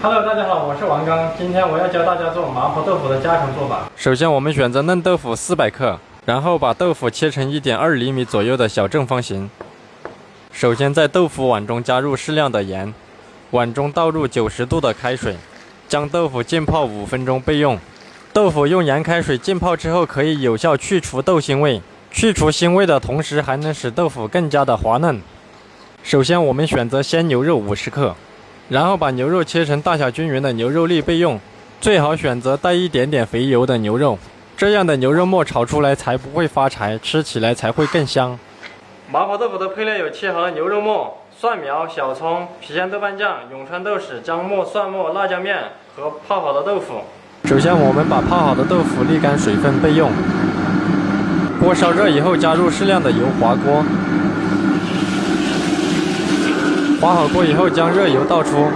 Hello，大家好，我是王刚，今天我要教大家做麻婆豆腐的家常做法。首先，我们选择嫩豆腐四百克，然后把豆腐切成一点二厘米左右的小正方形。首先，在豆腐碗中加入适量的盐，碗中倒入九十度的开水，将豆腐浸泡五分钟备用。豆腐用盐开水浸泡之后，可以有效去除豆腥味，去除腥味的同时，还能使豆腐更加的滑嫩。首先，我们选择鲜牛肉五十克。然后把牛肉切成大小均匀的牛肉粒备用，最好选择带一点点肥油的牛肉，这样的牛肉末炒出来才不会发柴，吃起来才会更香。麻婆豆腐的配料有切好的牛肉末、蒜苗、小葱、郫县豆瓣酱、永川豆豉、姜末、蒜末、辣椒面和泡好的豆腐。首先，我们把泡好的豆腐沥干水分备用。锅烧热以后，加入适量的油，滑锅。滑好锅以后，将热油倒出，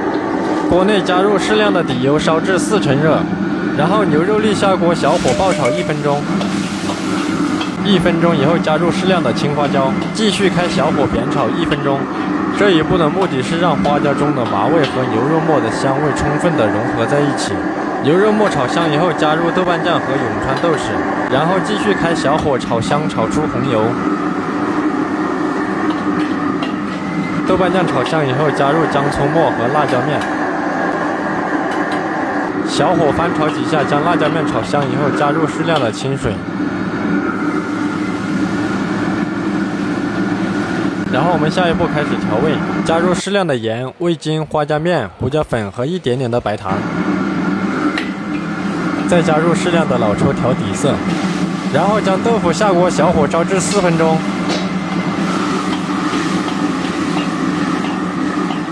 锅内加入适量的底油，烧至四成热，然后牛肉粒下锅，小火爆炒一分钟。一分钟以后，加入适量的青花椒，继续开小火煸炒一分钟。这一步的目的是让花椒中的麻味和牛肉末的香味充分的融合在一起。牛肉末炒香以后，加入豆瓣酱和永川豆豉，然后继续开小火炒香，炒出红油。豆瓣酱炒香以后，加入姜葱末和辣椒面，小火翻炒几下，将辣椒面炒香以后，加入适量的清水，然后我们下一步开始调味，加入适量的盐、味精、花椒面、胡椒粉和一点点的白糖，再加入适量的老抽调底色，然后将豆腐下锅，小火烧至四分钟。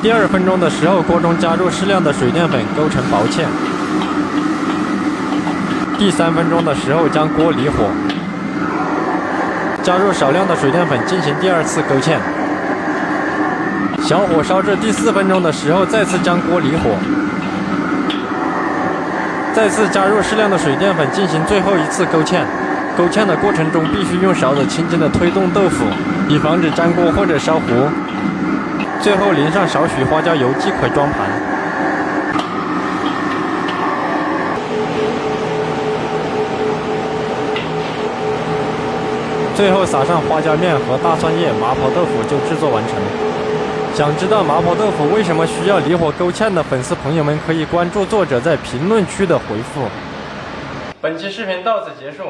第二分钟的时候，锅中加入适量的水淀粉，勾成薄芡。第三分钟的时候，将锅离火，加入少量的水淀粉进行第二次勾芡。小火烧至第四分钟的时候，再次将锅离火，再次加入适量的水淀粉进行最后一次勾芡。勾芡的过程中，必须用勺子轻轻地推动豆腐，以防止粘锅或者烧糊。最后淋上少许花椒油即可装盘。最后撒上花椒面和大蒜叶，麻婆豆腐就制作完成。想知道麻婆豆腐为什么需要离火勾芡的粉丝朋友们，可以关注作者在评论区的回复。本期视频到此结束，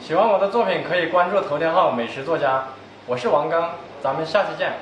喜欢我的作品可以关注头条号美食作家，我是王刚，咱们下期见。